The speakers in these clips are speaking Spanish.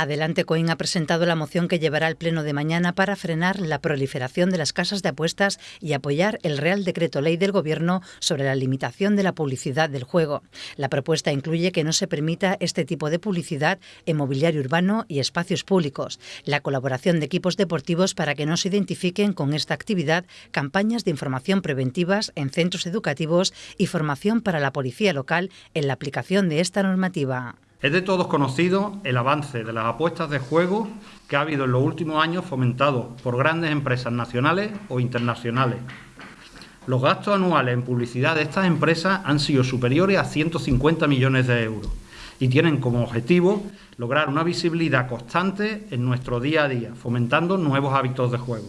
Adelante Coin ha presentado la moción que llevará al Pleno de mañana para frenar la proliferación de las casas de apuestas y apoyar el Real Decreto Ley del Gobierno sobre la limitación de la publicidad del juego. La propuesta incluye que no se permita este tipo de publicidad en mobiliario urbano y espacios públicos, la colaboración de equipos deportivos para que no se identifiquen con esta actividad campañas de información preventivas en centros educativos y formación para la policía local en la aplicación de esta normativa. Es de todos conocido el avance de las apuestas de juego que ha habido en los últimos años fomentado por grandes empresas nacionales o internacionales. Los gastos anuales en publicidad de estas empresas han sido superiores a 150 millones de euros y tienen como objetivo lograr una visibilidad constante en nuestro día a día, fomentando nuevos hábitos de juego.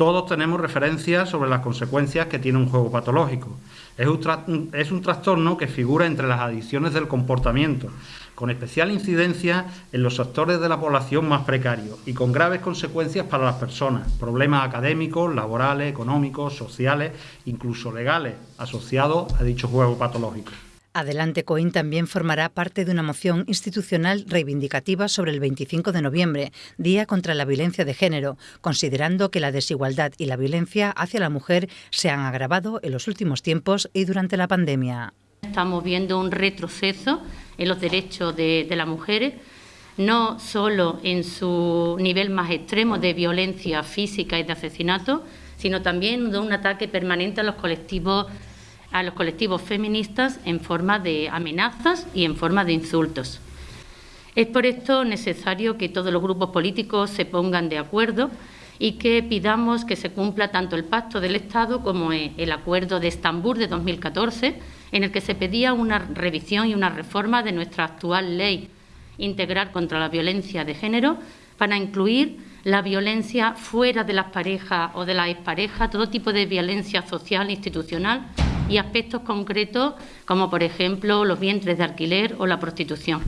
Todos tenemos referencias sobre las consecuencias que tiene un juego patológico. Es un, es un, trastorno que figura entre las adicciones del comportamiento, con especial incidencia en los sectores de la población más precarios y con graves consecuencias para las personas, problemas académicos, laborales, económicos, sociales, incluso legales, asociados a dicho juego patológico. Adelante Coín también formará parte de una moción institucional reivindicativa sobre el 25 de noviembre, Día contra la Violencia de Género, considerando que la desigualdad y la violencia hacia la mujer se han agravado en los últimos tiempos y durante la pandemia. Estamos viendo un retroceso en los derechos de, de las mujeres, no solo en su nivel más extremo de violencia física y de asesinato, sino también de un ataque permanente a los colectivos a los colectivos feministas en forma de amenazas y en forma de insultos. Es por esto necesario que todos los grupos políticos se pongan de acuerdo y que pidamos que se cumpla tanto el Pacto del Estado como el Acuerdo de Estambul de 2014, en el que se pedía una revisión y una reforma de nuestra actual ley integral contra la violencia de género para incluir la violencia fuera de las parejas o de las exparejas, todo tipo de violencia social e institucional y aspectos concretos como, por ejemplo, los vientres de alquiler o la prostitución.